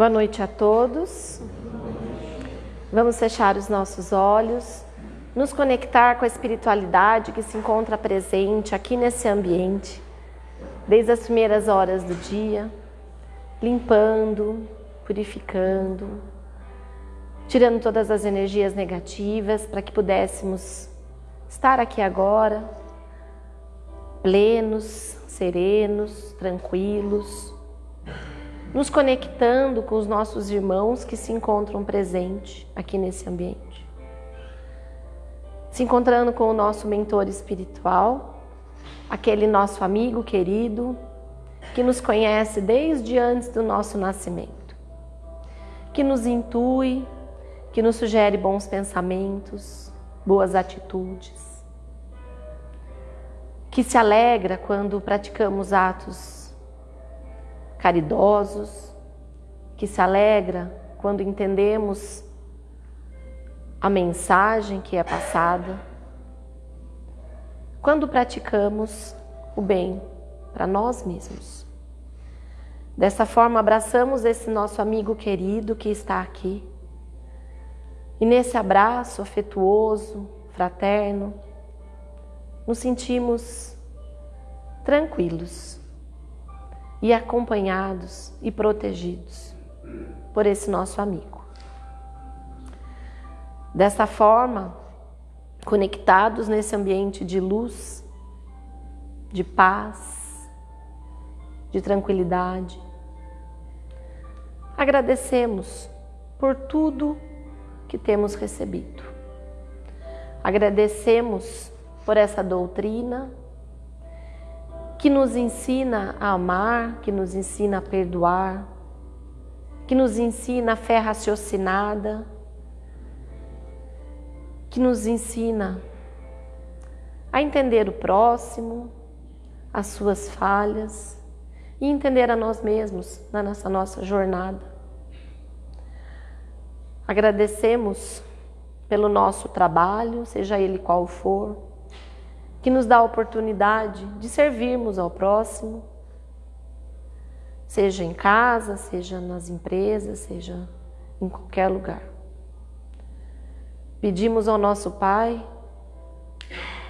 Boa noite a todos. Vamos fechar os nossos olhos, nos conectar com a espiritualidade que se encontra presente aqui nesse ambiente, desde as primeiras horas do dia, limpando, purificando, tirando todas as energias negativas para que pudéssemos estar aqui agora, plenos, serenos, tranquilos nos conectando com os nossos irmãos que se encontram presentes aqui nesse ambiente. Se encontrando com o nosso mentor espiritual, aquele nosso amigo querido que nos conhece desde antes do nosso nascimento, que nos intui, que nos sugere bons pensamentos, boas atitudes, que se alegra quando praticamos atos caridosos, que se alegra quando entendemos a mensagem que é passada, quando praticamos o bem para nós mesmos. Dessa forma, abraçamos esse nosso amigo querido que está aqui. E nesse abraço afetuoso, fraterno, nos sentimos tranquilos e acompanhados e protegidos por esse nosso amigo. Dessa forma, conectados nesse ambiente de luz, de paz, de tranquilidade, agradecemos por tudo que temos recebido. Agradecemos por essa doutrina que nos ensina a amar, que nos ensina a perdoar, que nos ensina a fé raciocinada, que nos ensina a entender o próximo, as suas falhas e entender a nós mesmos na nossa, nossa jornada. Agradecemos pelo nosso trabalho, seja ele qual for, que nos dá a oportunidade de servirmos ao próximo, seja em casa, seja nas empresas, seja em qualquer lugar. Pedimos ao nosso Pai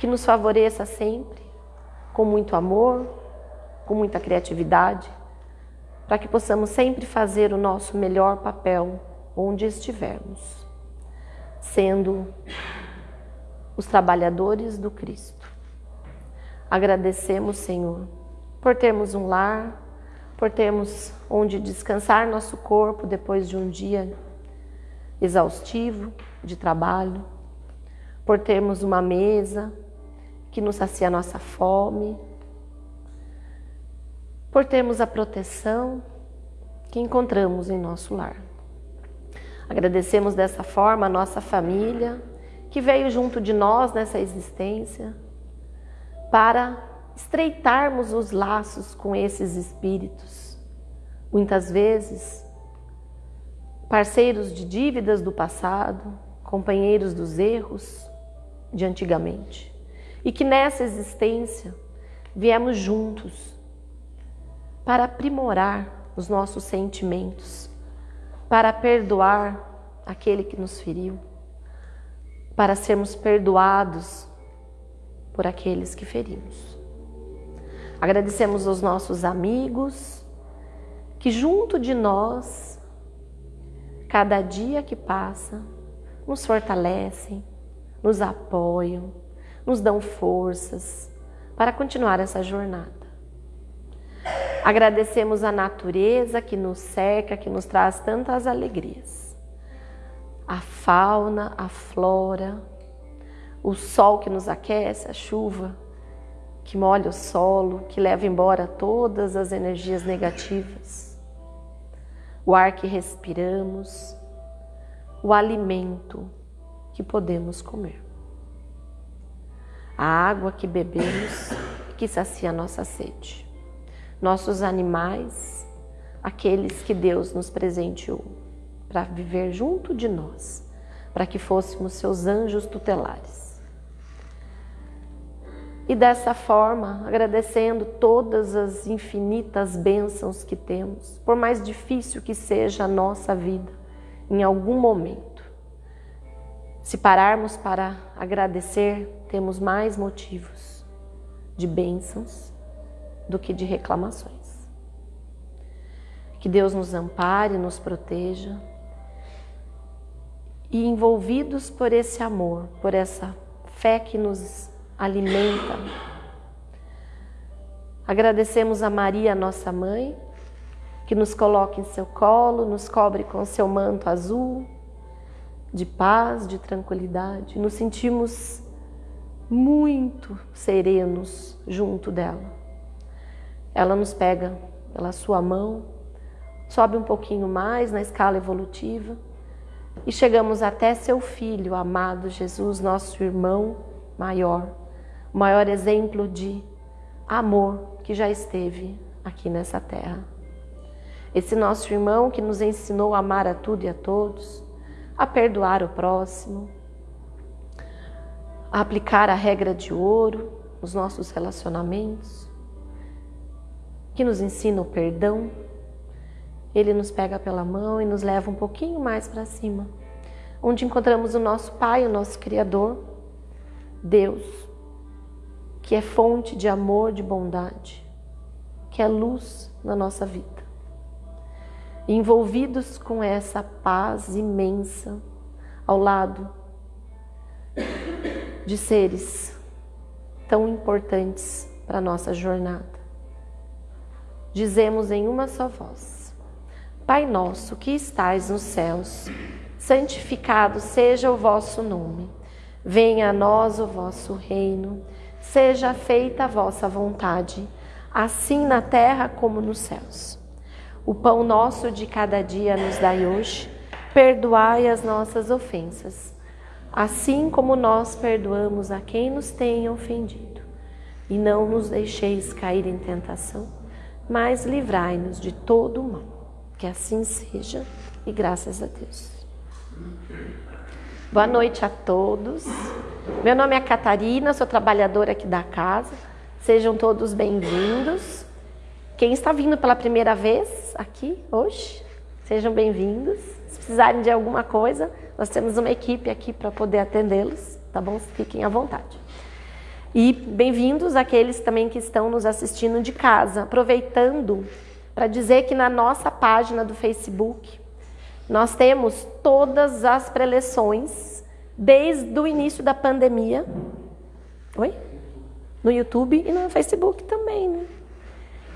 que nos favoreça sempre, com muito amor, com muita criatividade, para que possamos sempre fazer o nosso melhor papel onde estivermos, sendo os trabalhadores do Cristo. Agradecemos, Senhor, por termos um lar, por termos onde descansar nosso corpo depois de um dia exaustivo de trabalho, por termos uma mesa que nos sacia nossa fome, por termos a proteção que encontramos em nosso lar. Agradecemos dessa forma a nossa família que veio junto de nós nessa existência para estreitarmos os laços com esses espíritos. Muitas vezes, parceiros de dívidas do passado, companheiros dos erros de antigamente. E que nessa existência viemos juntos para aprimorar os nossos sentimentos, para perdoar aquele que nos feriu, para sermos perdoados por aqueles que ferimos. Agradecemos aos nossos amigos que, junto de nós, cada dia que passa, nos fortalecem, nos apoiam, nos dão forças para continuar essa jornada. Agradecemos a natureza que nos cerca, que nos traz tantas alegrias. A fauna, a flora, o sol que nos aquece, a chuva que molha o solo, que leva embora todas as energias negativas, o ar que respiramos, o alimento que podemos comer, a água que bebemos que sacia nossa sede, nossos animais, aqueles que Deus nos presenteou para viver junto de nós, para que fôssemos seus anjos tutelares. E dessa forma, agradecendo todas as infinitas bênçãos que temos, por mais difícil que seja a nossa vida, em algum momento. Se pararmos para agradecer, temos mais motivos de bênçãos do que de reclamações. Que Deus nos ampare, nos proteja e envolvidos por esse amor, por essa fé que nos alimenta. Agradecemos a Maria, nossa mãe, que nos coloca em seu colo, nos cobre com seu manto azul, de paz, de tranquilidade. Nos sentimos muito serenos junto dela. Ela nos pega pela sua mão, sobe um pouquinho mais na escala evolutiva e chegamos até seu filho amado Jesus, nosso irmão maior, o maior exemplo de amor que já esteve aqui nessa terra. Esse nosso irmão que nos ensinou a amar a tudo e a todos, a perdoar o próximo, a aplicar a regra de ouro nos nossos relacionamentos, que nos ensina o perdão, ele nos pega pela mão e nos leva um pouquinho mais para cima, onde encontramos o nosso Pai, o nosso Criador, Deus, que é fonte de amor, de bondade, que é luz na nossa vida. envolvidos com essa paz imensa ao lado de seres tão importantes para a nossa jornada. Dizemos em uma só voz: Pai nosso que estais nos céus, santificado seja o vosso nome. Venha a nós o vosso reino. Seja feita a vossa vontade, assim na terra como nos céus. O pão nosso de cada dia nos dai hoje. Perdoai as nossas ofensas, assim como nós perdoamos a quem nos tem ofendido. E não nos deixeis cair em tentação, mas livrai-nos de todo o mal. Que assim seja e graças a Deus. Boa noite a todos. Meu nome é Catarina, sou trabalhadora aqui da casa. Sejam todos bem-vindos. Quem está vindo pela primeira vez aqui hoje, sejam bem-vindos. Se precisarem de alguma coisa, nós temos uma equipe aqui para poder atendê-los, tá bom? Fiquem à vontade. E bem-vindos aqueles também que estão nos assistindo de casa, aproveitando para dizer que na nossa página do Facebook nós temos todas as preleções desde o início da pandemia. Oi? No YouTube e no Facebook também, né?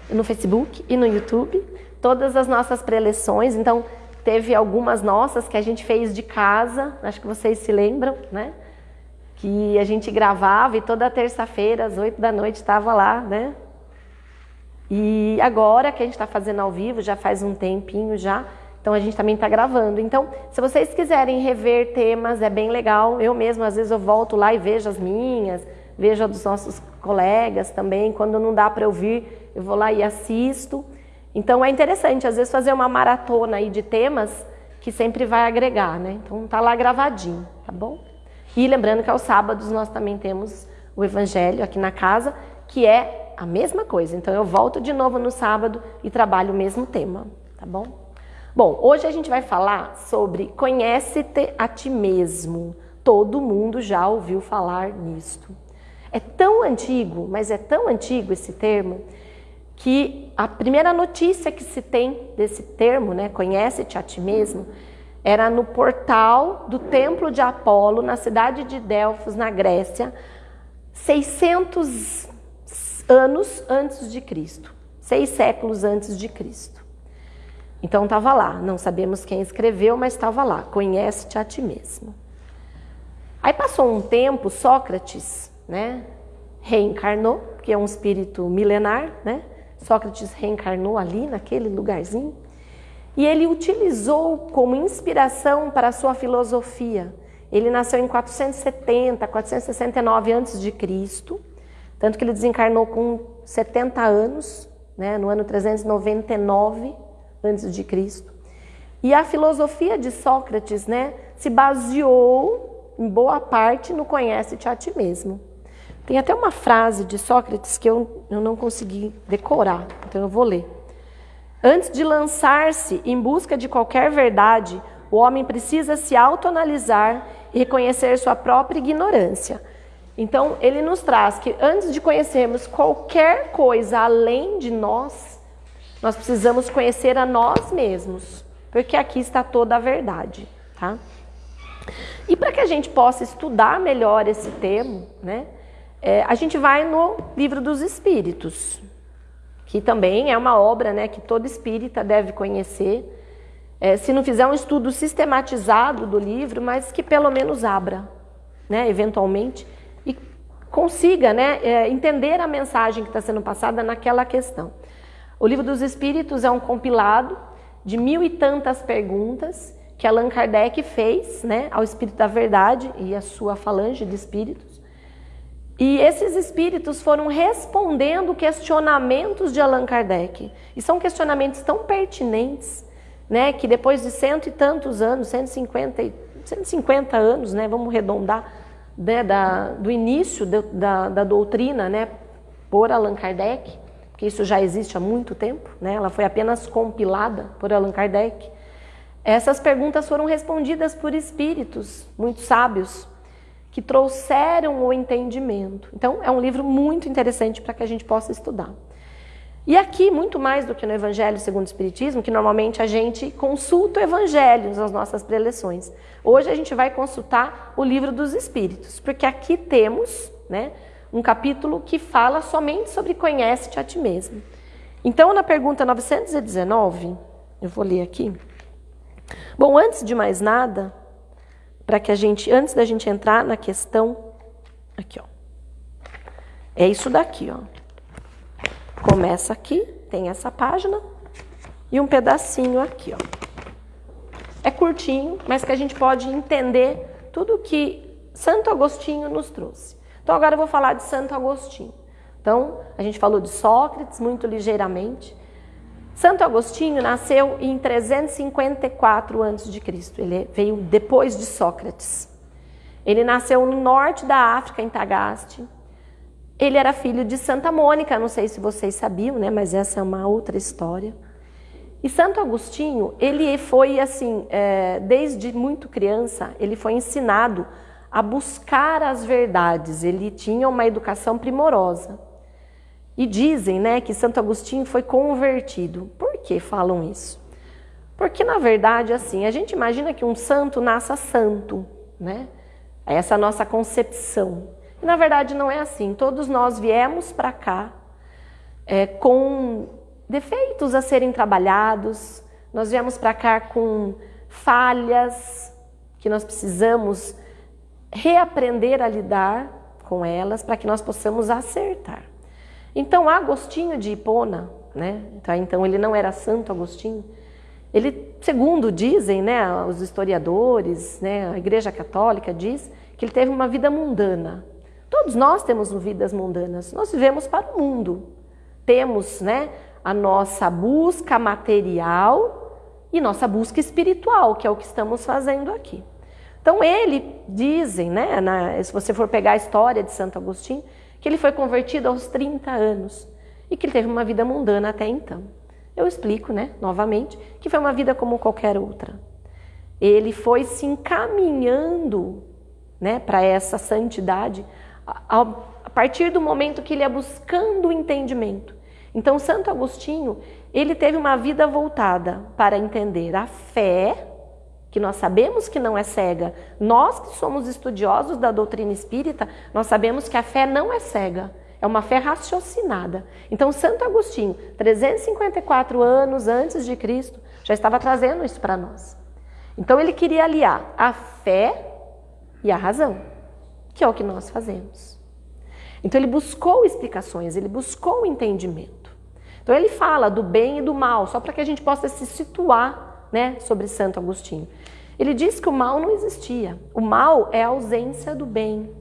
No Facebook e no YouTube, todas as nossas preleções. Então, teve algumas nossas que a gente fez de casa, acho que vocês se lembram, né? Que a gente gravava e toda terça-feira, às oito da noite, estava lá, né? E agora que a gente está fazendo ao vivo, já faz um tempinho já, então a gente também está gravando. Então, se vocês quiserem rever temas, é bem legal. Eu mesmo, às vezes, eu volto lá e vejo as minhas, vejo a dos nossos colegas também. Quando não dá para eu vir, eu vou lá e assisto. Então é interessante, às vezes, fazer uma maratona aí de temas que sempre vai agregar, né? Então tá lá gravadinho, tá bom? E lembrando que aos sábados nós também temos o Evangelho aqui na casa, que é a mesma coisa. Então eu volto de novo no sábado e trabalho o mesmo tema, tá bom? Bom, hoje a gente vai falar sobre conhece-te a ti mesmo. Todo mundo já ouviu falar nisto. É tão antigo, mas é tão antigo esse termo, que a primeira notícia que se tem desse termo, né, conhece-te a ti mesmo, era no portal do Templo de Apolo, na cidade de Delfos, na Grécia, 600 anos antes de Cristo, seis séculos antes de Cristo. Então estava lá, não sabemos quem escreveu, mas estava lá, conhece-te a ti mesmo. Aí passou um tempo, Sócrates, né, reencarnou, que é um espírito milenar, né? Sócrates reencarnou ali naquele lugarzinho, e ele utilizou como inspiração para a sua filosofia. Ele nasceu em 470, 469 antes de Cristo tanto que ele desencarnou com 70 anos, né, no ano 399 a.C. E a filosofia de Sócrates né, se baseou, em boa parte, no conhece-te a ti mesmo. Tem até uma frase de Sócrates que eu, eu não consegui decorar, então eu vou ler. Antes de lançar-se em busca de qualquer verdade, o homem precisa se autoanalisar e reconhecer sua própria ignorância. Então, ele nos traz que antes de conhecermos qualquer coisa além de nós, nós precisamos conhecer a nós mesmos, porque aqui está toda a verdade, tá? E para que a gente possa estudar melhor esse termo, né, é, a gente vai no livro dos Espíritos, que também é uma obra né, que todo espírita deve conhecer. É, se não fizer um estudo sistematizado do livro, mas que pelo menos abra, né, eventualmente, e consiga né, é, entender a mensagem que está sendo passada naquela questão. O livro dos Espíritos é um compilado de mil e tantas perguntas que Allan Kardec fez né, ao Espírito da Verdade e a sua falange de espíritos. E esses espíritos foram respondendo questionamentos de Allan Kardec. E são questionamentos tão pertinentes, né, que depois de cento e tantos anos, 150, 150 anos, né, vamos arredondar, né, da, do início de, da, da doutrina né, por Allan Kardec, porque isso já existe há muito tempo, né, ela foi apenas compilada por Allan Kardec. Essas perguntas foram respondidas por espíritos muito sábios, que trouxeram o entendimento. Então, é um livro muito interessante para que a gente possa estudar. E aqui, muito mais do que no Evangelho segundo o Espiritismo, que normalmente a gente consulta o Evangelho nas nossas preleções. Hoje a gente vai consultar o livro dos Espíritos, porque aqui temos né, um capítulo que fala somente sobre conhece-te a ti mesmo. Então, na pergunta 919, eu vou ler aqui. Bom, antes de mais nada, para que a gente, antes da gente entrar na questão, aqui, ó. É isso daqui, ó. Começa aqui, tem essa página e um pedacinho aqui, ó. É curtinho, mas que a gente pode entender tudo que Santo Agostinho nos trouxe. Então agora eu vou falar de Santo Agostinho. Então, a gente falou de Sócrates muito ligeiramente. Santo Agostinho nasceu em 354 a.C. Ele veio depois de Sócrates. Ele nasceu no norte da África, em Tagaste. Ele era filho de Santa Mônica, não sei se vocês sabiam, né? Mas essa é uma outra história. E Santo Agostinho, ele foi assim, é, desde muito criança, ele foi ensinado a buscar as verdades. Ele tinha uma educação primorosa. E dizem né, que Santo Agostinho foi convertido. Por que falam isso? Porque, na verdade, assim, a gente imagina que um santo nasça santo, né? Essa é a nossa concepção. E, na verdade, não é assim. Todos nós viemos para cá é, com defeitos a serem trabalhados, nós viemos para cá com falhas que nós precisamos reaprender a lidar com elas para que nós possamos acertar. Então, Agostinho de Hipona, né? Tá, então ele não era Santo Agostinho. Ele, segundo dizem, né, os historiadores, né, a Igreja Católica diz que ele teve uma vida mundana. Todos nós temos vidas mundanas. Nós vivemos para o mundo. Temos, né, a nossa busca material e nossa busca espiritual, que é o que estamos fazendo aqui. Então ele dizem, né, na, se você for pegar a história de Santo Agostinho, que ele foi convertido aos 30 anos e que ele teve uma vida mundana até então. Eu explico, né, novamente, que foi uma vida como qualquer outra. Ele foi se encaminhando, né, para essa santidade a, a partir do momento que ele ia buscando o entendimento. Então, Santo Agostinho, ele teve uma vida voltada para entender a fé que nós sabemos que não é cega. Nós que somos estudiosos da doutrina espírita, nós sabemos que a fé não é cega. É uma fé raciocinada. Então, Santo Agostinho, 354 anos antes de Cristo, já estava trazendo isso para nós. Então, ele queria aliar a fé e a razão, que é o que nós fazemos. Então, ele buscou explicações, ele buscou entendimento. Então, ele fala do bem e do mal, só para que a gente possa se situar né, sobre Santo Agostinho. Ele diz que o mal não existia. O mal é a ausência do bem.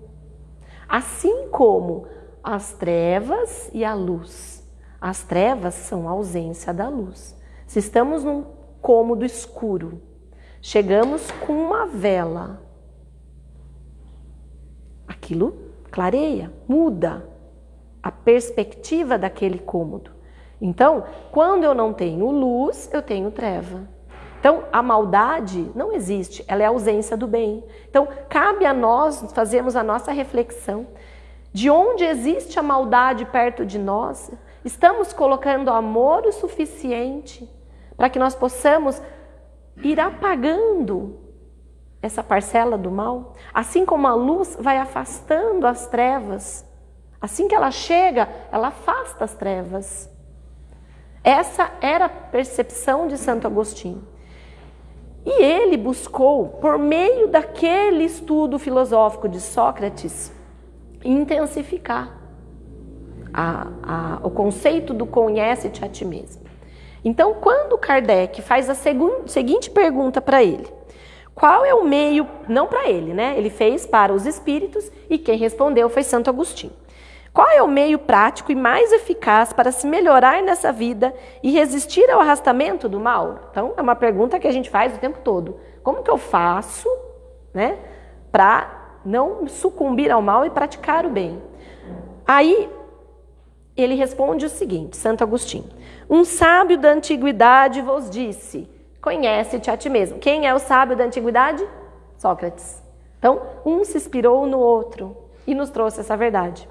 Assim como as trevas e a luz. As trevas são a ausência da luz. Se estamos num cômodo escuro, chegamos com uma vela, aquilo clareia, muda a perspectiva daquele cômodo. Então, quando eu não tenho luz, eu tenho treva. Então, a maldade não existe, ela é a ausência do bem. Então, cabe a nós fazermos a nossa reflexão. De onde existe a maldade perto de nós, estamos colocando amor o suficiente para que nós possamos ir apagando essa parcela do mal, assim como a luz vai afastando as trevas. Assim que ela chega, ela afasta as trevas. Essa era a percepção de Santo Agostinho. E ele buscou, por meio daquele estudo filosófico de Sócrates, intensificar a, a, o conceito do conhece-te a ti mesmo. Então, quando Kardec faz a seguinte pergunta para ele, qual é o meio, não para ele, né? Ele fez para os espíritos e quem respondeu foi Santo Agostinho. Qual é o meio prático e mais eficaz para se melhorar nessa vida e resistir ao arrastamento do mal? Então, é uma pergunta que a gente faz o tempo todo. Como que eu faço, né, para não sucumbir ao mal e praticar o bem? Aí ele responde o seguinte, Santo Agostinho: Um sábio da antiguidade vos disse: Conhece-te a ti mesmo. Quem é o sábio da antiguidade? Sócrates. Então, um se inspirou no outro e nos trouxe essa verdade.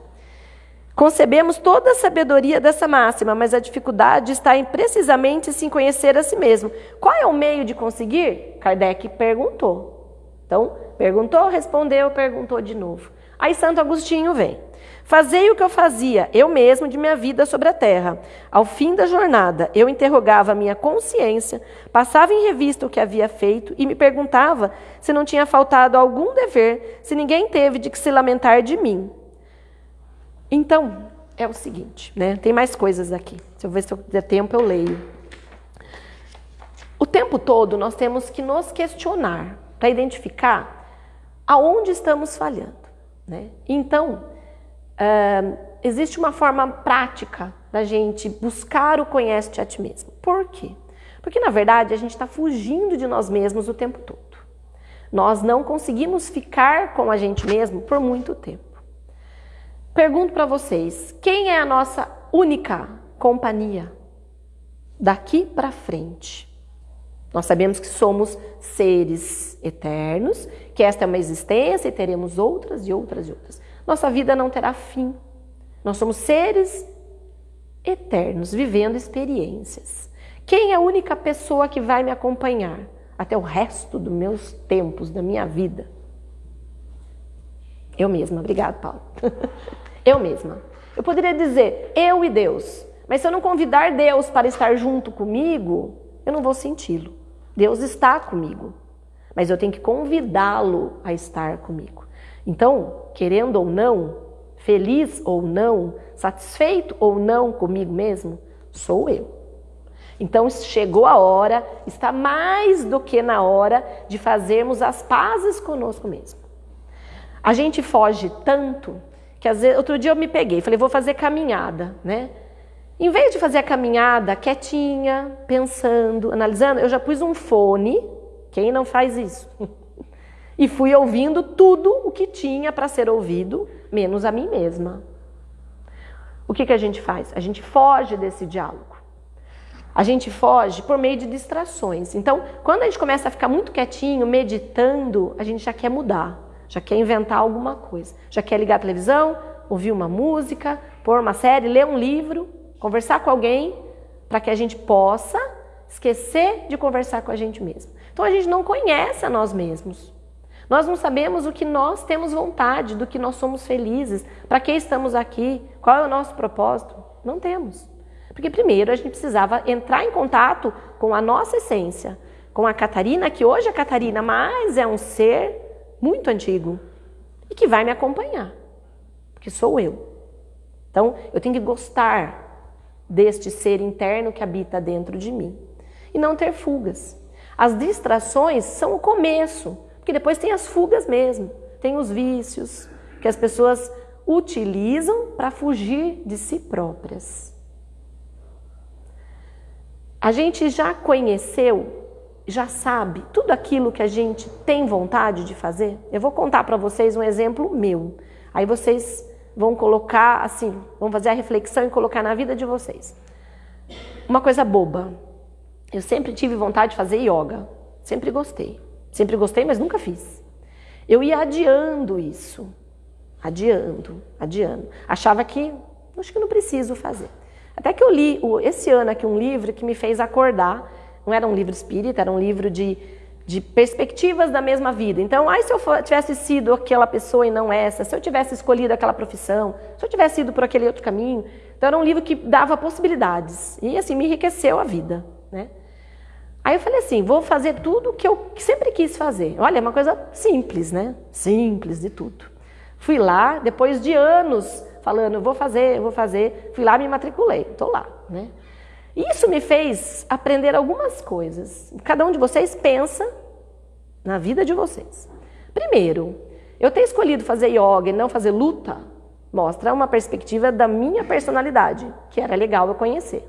Concebemos toda a sabedoria dessa máxima, mas a dificuldade está em precisamente se conhecer a si mesmo. Qual é o meio de conseguir? Kardec perguntou. Então, perguntou, respondeu, perguntou de novo. Aí Santo Agostinho vem. Fazei o que eu fazia, eu mesmo, de minha vida sobre a terra. Ao fim da jornada, eu interrogava a minha consciência, passava em revista o que havia feito e me perguntava se não tinha faltado algum dever, se ninguém teve de que se lamentar de mim. Então, é o seguinte, né? Tem mais coisas aqui. Se eu ver se eu der tempo, eu leio. O tempo todo nós temos que nos questionar para identificar aonde estamos falhando. Né? Então, uh, existe uma forma prática da gente buscar o conhece-te a ti mesmo. Por quê? Porque, na verdade, a gente está fugindo de nós mesmos o tempo todo. Nós não conseguimos ficar com a gente mesmo por muito tempo. Pergunto para vocês, quem é a nossa única companhia daqui para frente? Nós sabemos que somos seres eternos, que esta é uma existência e teremos outras e outras e outras. Nossa vida não terá fim. Nós somos seres eternos, vivendo experiências. Quem é a única pessoa que vai me acompanhar até o resto dos meus tempos, da minha vida? Eu mesma. Obrigada, Paulo. eu mesma. Eu poderia dizer eu e Deus, mas se eu não convidar Deus para estar junto comigo, eu não vou senti-lo. Deus está comigo, mas eu tenho que convidá-lo a estar comigo. Então, querendo ou não, feliz ou não, satisfeito ou não comigo mesmo, sou eu. Então chegou a hora, está mais do que na hora de fazermos as pazes conosco mesmo. A gente foge tanto que às vezes, outro dia eu me peguei, falei, vou fazer caminhada, né? Em vez de fazer a caminhada quietinha, pensando, analisando, eu já pus um fone. Quem não faz isso? e fui ouvindo tudo o que tinha para ser ouvido, menos a mim mesma. O que, que a gente faz? A gente foge desse diálogo. A gente foge por meio de distrações. Então, quando a gente começa a ficar muito quietinho, meditando, a gente já quer mudar, já quer inventar alguma coisa, já quer ligar a televisão, ouvir uma música, pôr uma série, ler um livro conversar com alguém para que a gente possa esquecer de conversar com a gente mesmo. Então a gente não conhece a nós mesmos. Nós não sabemos o que nós temos vontade, do que nós somos felizes, para que estamos aqui, qual é o nosso propósito. Não temos. Porque primeiro a gente precisava entrar em contato com a nossa essência, com a Catarina, que hoje é Catarina, mas é um ser muito antigo e que vai me acompanhar, porque sou eu. Então eu tenho que gostar deste ser interno que habita dentro de mim. E não ter fugas. As distrações são o começo, porque depois tem as fugas mesmo, tem os vícios que as pessoas utilizam para fugir de si próprias. A gente já conheceu, já sabe tudo aquilo que a gente tem vontade de fazer? Eu vou contar para vocês um exemplo meu. Aí vocês vão colocar assim, vão fazer a reflexão e colocar na vida de vocês. Uma coisa boba. Eu sempre tive vontade de fazer yoga. Sempre gostei. Sempre gostei, mas nunca fiz. Eu ia adiando isso. Adiando, adiando. Achava que acho que não preciso fazer. Até que eu li esse ano aqui um livro que me fez acordar. Não era um livro espírita, era um livro de, de perspectivas da mesma vida. Então, ai, se eu tivesse sido aquela pessoa e não essa, se eu tivesse escolhido aquela profissão, se eu tivesse ido por aquele outro caminho. Então, era um livro que dava possibilidades. E, assim, me enriqueceu a vida, né? Aí eu falei assim, vou fazer tudo o que eu sempre quis fazer. Olha, é uma coisa simples, né? Simples de tudo. Fui lá, depois de anos falando, vou fazer, vou fazer. Fui lá, me matriculei, estou lá. Né? Isso me fez aprender algumas coisas. Cada um de vocês pensa na vida de vocês. Primeiro, eu ter escolhido fazer yoga e não fazer luta mostra uma perspectiva da minha personalidade, que era legal eu conhecer.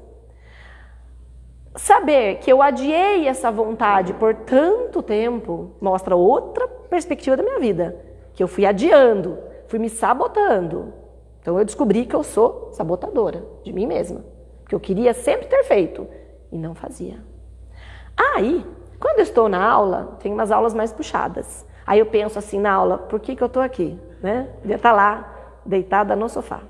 Saber que eu adiei essa vontade por tanto tempo mostra outra perspectiva da minha vida, que eu fui adiando, fui me sabotando, então eu descobri que eu sou sabotadora de mim mesma, que eu queria sempre ter feito e não fazia. Aí, quando eu estou na aula, tem umas aulas mais puxadas. Aí eu penso assim na aula, por que, que eu estou aqui? Né? Devia estar tá lá, deitada no sofá.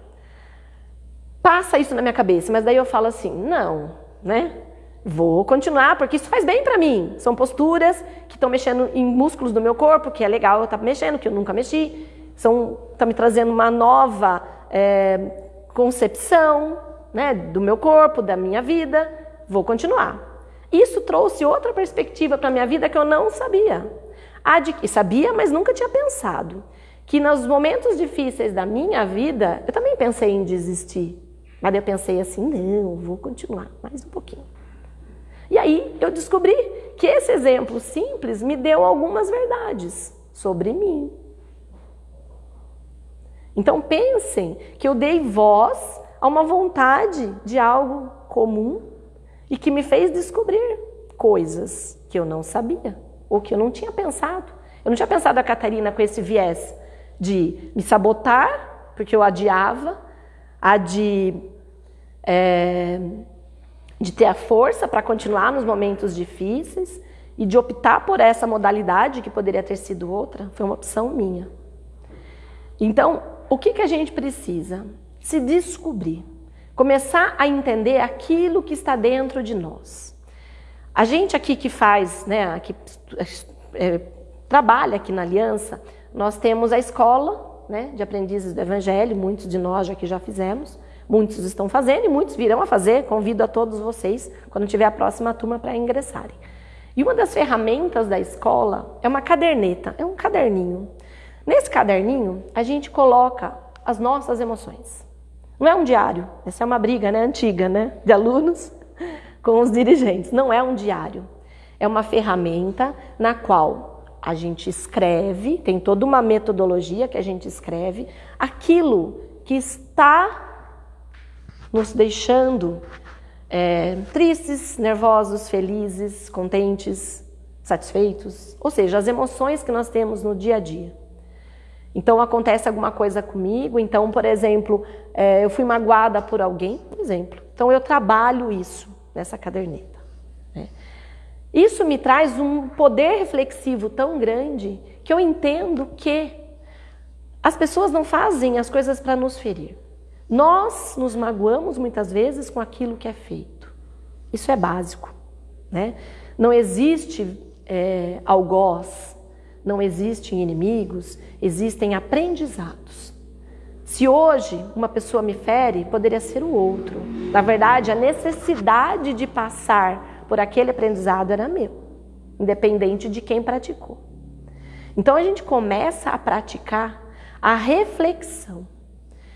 Passa isso na minha cabeça, mas daí eu falo assim, não, né? Vou continuar, porque isso faz bem para mim. São posturas que estão mexendo em músculos do meu corpo, que é legal eu estar tá mexendo, que eu nunca mexi. São, tá me trazendo uma nova é, concepção né, do meu corpo, da minha vida, vou continuar. Isso trouxe outra perspectiva para a minha vida que eu não sabia. Sabia, mas nunca tinha pensado. Que nos momentos difíceis da minha vida, eu também pensei em desistir. Mas eu pensei assim, não, vou continuar mais um pouquinho. E aí eu descobri que esse exemplo simples me deu algumas verdades sobre mim. Então pensem que eu dei voz a uma vontade de algo comum e que me fez descobrir coisas que eu não sabia ou que eu não tinha pensado. Eu não tinha pensado a Catarina com esse viés de me sabotar, porque eu adiava, a de, é, de ter a força para continuar nos momentos difíceis e de optar por essa modalidade que poderia ter sido outra, foi uma opção minha. Então, o que, que a gente precisa? Se descobrir. Começar a entender aquilo que está dentro de nós. A gente aqui que faz, né, que é, trabalha aqui na Aliança, nós temos a escola né, de aprendizes do Evangelho, muitos de nós aqui já fizemos, muitos estão fazendo e muitos virão a fazer. Convido a todos vocês, quando tiver a próxima turma, para ingressarem. E uma das ferramentas da escola é uma caderneta, é um caderninho. Nesse caderninho, a gente coloca as nossas emoções. Não é um diário, essa é uma briga né, antiga né, de alunos com os dirigentes. Não é um diário, é uma ferramenta na qual a gente escreve, tem toda uma metodologia que a gente escreve, aquilo que está nos deixando é, tristes, nervosos, felizes, contentes, satisfeitos, ou seja, as emoções que nós temos no dia a dia. Então acontece alguma coisa comigo, então, por exemplo, é, eu fui magoada por alguém, por exemplo. Então eu trabalho isso nessa caderneta. Né? Isso me traz um poder reflexivo tão grande que eu entendo que as pessoas não fazem as coisas para nos ferir. Nós nos magoamos muitas vezes com aquilo que é feito. Isso é básico. Né? Não existe é, algoz, não existem inimigos, existem aprendizados. Se hoje uma pessoa me fere, poderia ser o outro. Na verdade, a necessidade de passar por aquele aprendizado era meu, independente de quem praticou. Então a gente começa a praticar a reflexão.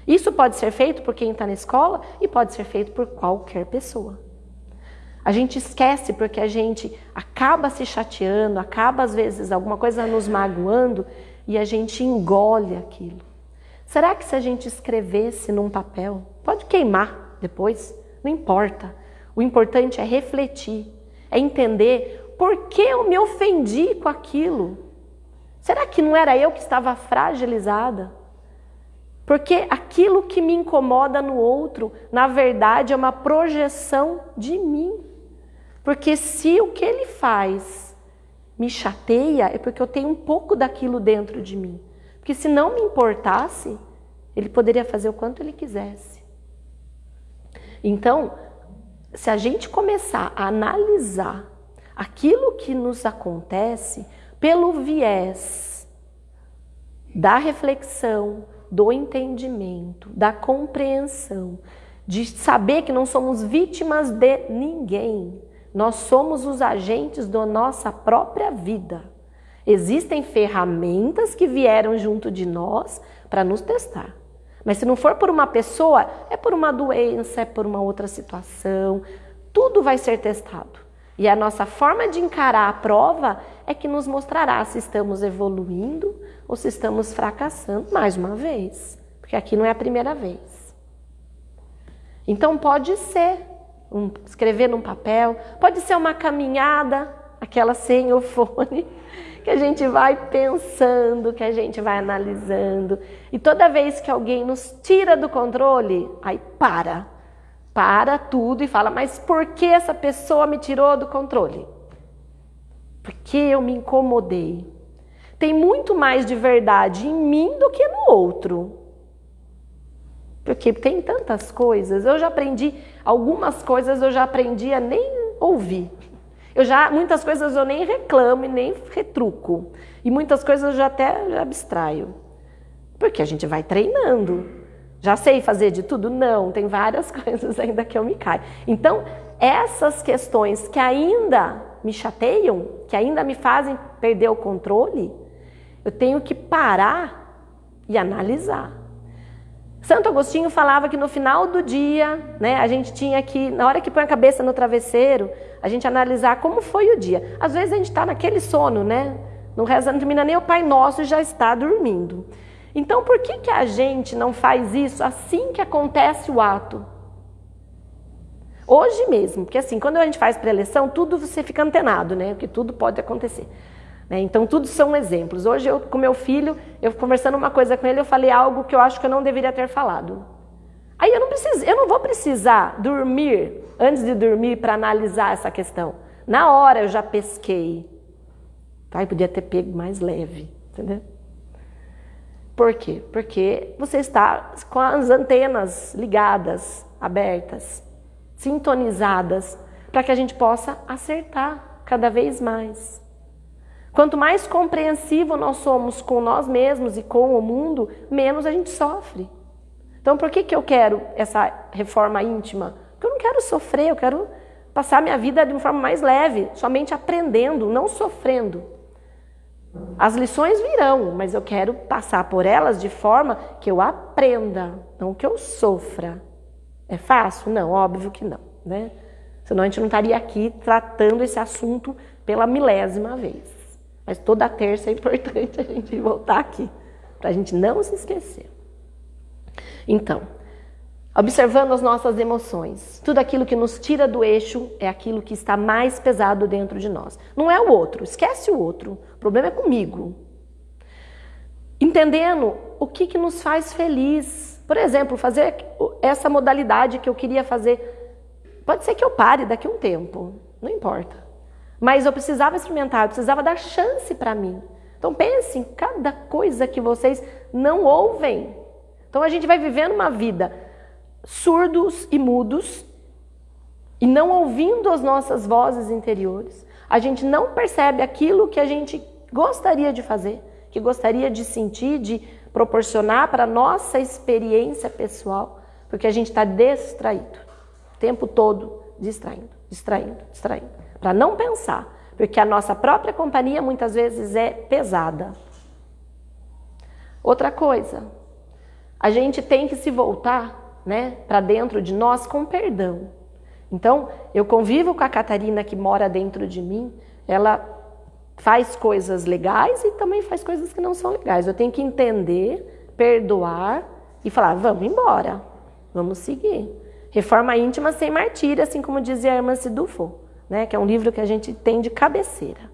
Isso pode ser feito por quem está na escola e pode ser feito por qualquer pessoa. A gente esquece porque a gente acaba se chateando, acaba às vezes alguma coisa nos magoando e a gente engole aquilo. Será que se a gente escrevesse num papel, pode queimar depois, não importa. O importante é refletir, é entender por que eu me ofendi com aquilo. Será que não era eu que estava fragilizada? Porque aquilo que me incomoda no outro, na verdade, é uma projeção de mim. Porque se o que ele faz me chateia, é porque eu tenho um pouco daquilo dentro de mim. Porque se não me importasse, ele poderia fazer o quanto ele quisesse. Então, se a gente começar a analisar aquilo que nos acontece pelo viés da reflexão, do entendimento, da compreensão, de saber que não somos vítimas de ninguém. Nós somos os agentes da nossa própria vida. Existem ferramentas que vieram junto de nós para nos testar. Mas se não for por uma pessoa, é por uma doença, é por uma outra situação. Tudo vai ser testado. E a nossa forma de encarar a prova é que nos mostrará se estamos evoluindo ou se estamos fracassando mais uma vez. Porque aqui não é a primeira vez. Então pode ser um, escrever num papel, pode ser uma caminhada, aquela sem o fone, que a gente vai pensando, que a gente vai analisando. E toda vez que alguém nos tira do controle, aí para para tudo e fala: Mas por que essa pessoa me tirou do controle? Porque eu me incomodei. Tem muito mais de verdade em mim do que no outro. Porque tem tantas coisas. Eu já aprendi, algumas coisas eu já aprendi a nem ouvir. Eu já, muitas coisas eu nem reclamo e nem retruco. E muitas coisas eu já até abstraio. Porque a gente vai treinando. Já sei fazer de tudo? Não, tem várias coisas ainda que eu me caio. Então, essas questões que ainda me chateiam, que ainda me fazem perder o controle, eu tenho que parar e analisar. Santo Agostinho falava que no final do dia, né, a gente tinha que, na hora que põe a cabeça no travesseiro, a gente analisar como foi o dia. Às vezes a gente está naquele sono, né? Não reza, não termina nem o Pai Nosso e já está dormindo. Então, por que, que a gente não faz isso assim que acontece o ato? Hoje mesmo, porque assim, quando a gente faz pré-eleição, tudo você fica antenado, né? Porque tudo pode acontecer. Né? Então, tudo são exemplos. Hoje, eu com meu filho, eu conversando uma coisa com ele, eu falei algo que eu acho que eu não deveria ter falado. Aí eu não preciso, eu não vou precisar dormir antes de dormir para analisar essa questão. Na hora eu já pesquei. Tá? E podia ter pego mais leve, entendeu? Por quê? Porque você está com as antenas ligadas, abertas, sintonizadas, para que a gente possa acertar cada vez mais. Quanto mais compreensivo nós somos com nós mesmos e com o mundo, menos a gente sofre. Então, por que, que eu quero essa reforma íntima? Porque eu não quero sofrer, eu quero passar minha vida de uma forma mais leve, somente aprendendo, não sofrendo. As lições virão, mas eu quero passar por elas de forma que eu aprenda, não que eu sofra. É fácil? Não, óbvio que não, né? Senão a gente não estaria aqui tratando esse assunto pela milésima vez. Mas toda terça é importante a gente voltar aqui, para a gente não se esquecer. Então, observando as nossas emoções. Tudo aquilo que nos tira do eixo é aquilo que está mais pesado dentro de nós. Não é o outro, esquece o outro. O problema é comigo. Entendendo o que, que nos faz feliz. Por exemplo, fazer essa modalidade que eu queria fazer. Pode ser que eu pare daqui a um tempo, não importa. Mas eu precisava experimentar, eu precisava dar chance para mim. Então pense em cada coisa que vocês não ouvem. Então a gente vai vivendo uma vida surdos e mudos, e não ouvindo as nossas vozes interiores, a gente não percebe aquilo que a gente gostaria de fazer, que gostaria de sentir, de proporcionar para a nossa experiência pessoal, porque a gente está distraído, o tempo todo distraindo, distraindo, distraindo, para não pensar, porque a nossa própria companhia muitas vezes é pesada. Outra coisa, a gente tem que se voltar né, para dentro de nós com perdão. Então, eu convivo com a Catarina que mora dentro de mim, ela faz coisas legais e também faz coisas que não são legais. Eu tenho que entender, perdoar e falar: vamos embora, vamos seguir. Reforma íntima sem martírio, assim como dizia a irmã Sidufo, né, que é um livro que a gente tem de cabeceira.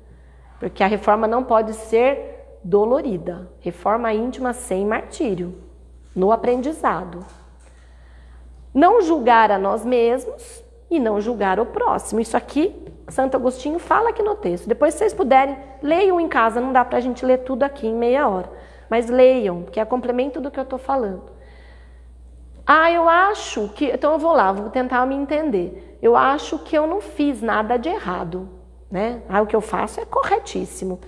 Porque a reforma não pode ser dolorida. Reforma íntima sem martírio. no aprendizado. Não julgar a nós mesmos e não julgar o próximo. Isso aqui, Santo Agostinho fala aqui no texto. Depois, se vocês puderem, leiam em casa. Não dá para a gente ler tudo aqui em meia hora. Mas leiam, que é complemento do que eu estou falando. Ah, eu acho que. Então eu vou lá, vou tentar me entender. Eu acho que eu não fiz nada de errado. Né? Ah, o que eu faço é corretíssimo.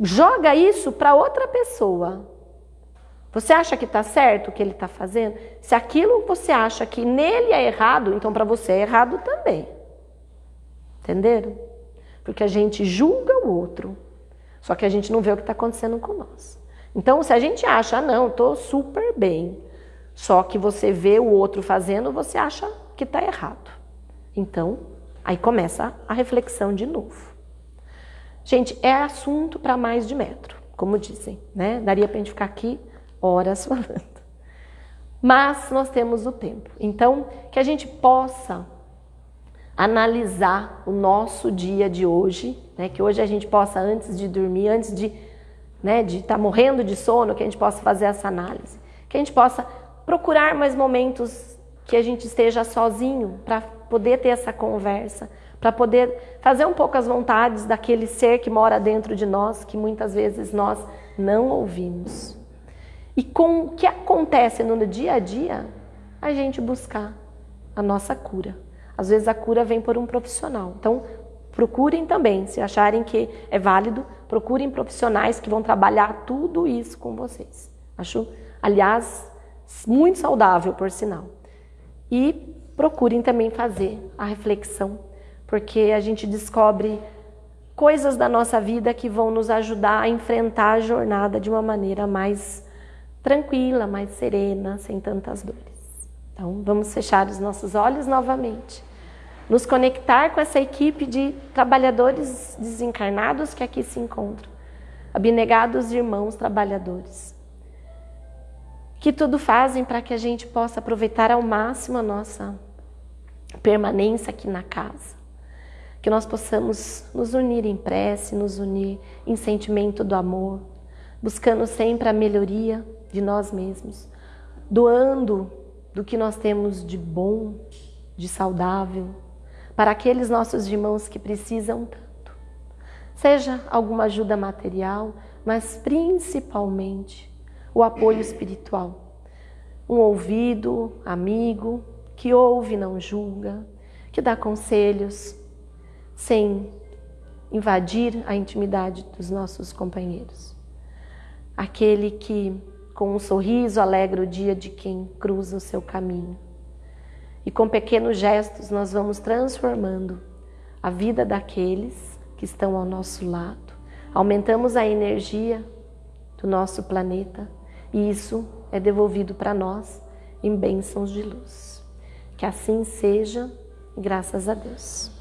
Joga isso para outra pessoa. Você acha que está certo o que ele está fazendo? Se aquilo você acha que nele é errado, então para você é errado também. Entenderam? Porque a gente julga o outro, só que a gente não vê o que está acontecendo com nós. Então, se a gente acha, ah, não, estou super bem, só que você vê o outro fazendo, você acha que está errado. Então, aí começa a reflexão de novo. Gente, é assunto para mais de metro, como dizem, né? Daria para a gente ficar aqui horas falando. Mas nós temos o tempo. Então, que a gente possa analisar o nosso dia de hoje, né? que hoje a gente possa, antes de dormir, antes de né, de estar tá morrendo de sono, que a gente possa fazer essa análise. Que a gente possa procurar mais momentos que a gente esteja sozinho para poder ter essa conversa, para poder fazer um pouco as vontades daquele ser que mora dentro de nós, que muitas vezes nós não ouvimos. E com o que acontece no dia a dia, a gente buscar a nossa cura. Às vezes a cura vem por um profissional. Então, procurem também, se acharem que é válido, procurem profissionais que vão trabalhar tudo isso com vocês. Acho, aliás, muito saudável, por sinal. E procurem também fazer a reflexão, porque a gente descobre coisas da nossa vida que vão nos ajudar a enfrentar a jornada de uma maneira mais tranquila, mais serena, sem tantas dores. Então, vamos fechar os nossos olhos novamente. Nos conectar com essa equipe de trabalhadores desencarnados que aqui se encontram. Abnegados irmãos trabalhadores. Que tudo fazem para que a gente possa aproveitar ao máximo a nossa permanência aqui na casa. Que nós possamos nos unir em prece, nos unir em sentimento do amor, buscando sempre a melhoria de nós mesmos, doando do que nós temos de bom, de saudável, para aqueles nossos irmãos que precisam tanto. Seja alguma ajuda material, mas principalmente o apoio espiritual. Um ouvido amigo que ouve e não julga, que dá conselhos sem invadir a intimidade dos nossos companheiros. Aquele que com um sorriso alegra o dia de quem cruza o seu caminho. E com pequenos gestos nós vamos transformando a vida daqueles que estão ao nosso lado. Aumentamos a energia do nosso planeta e isso é devolvido para nós em bênçãos de luz. Que assim seja, graças a Deus.